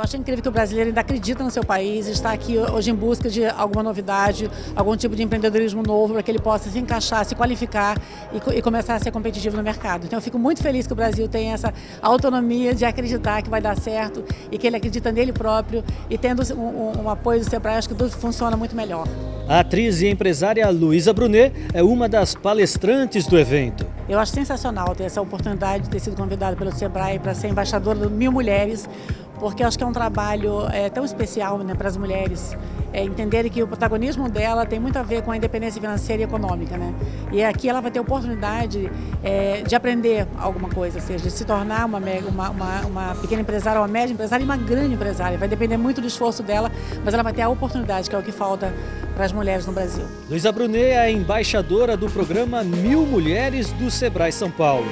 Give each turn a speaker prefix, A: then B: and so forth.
A: acho incrível que o brasileiro ainda acredita no seu país, está aqui hoje em busca de alguma novidade, algum tipo de empreendedorismo novo para que ele possa se encaixar, se qualificar e, e, começar a ser competitivo no mercado. Então eu fico muito feliz que o Brasil tenha essa autonomia de acreditar que vai dar certo e que ele acredita nele próprio e tendo um, um, um apoio do Sebrae, acho que tudo funciona muito melhor.
B: A atriz e empresária Luísa Brunet é uma das palestrantes do evento.
A: Eu acho sensacional ter essa oportunidade de ter sido convidada pelo Sebrae para ser embaixadora do Mil Mulheres, porque acho que é um trabalho é, tão especial né, para as mulheres é, entenderem que o protagonismo dela tem muito a ver com a independência financeira e econômica. Né? E aqui ela vai ter oportunidade é, de aprender alguma coisa, ou seja, de se tornar uma, uma, uma, uma, pequena empresária, uma média empresária e uma grande empresária. Vai depender muito do esforço dela, mas ela vai ter a oportunidade, que é o que falta para as mulheres no Brasil.
B: Luísa Brunet é embaixadora do programa Mil Mulheres do Sebrae São Paulo.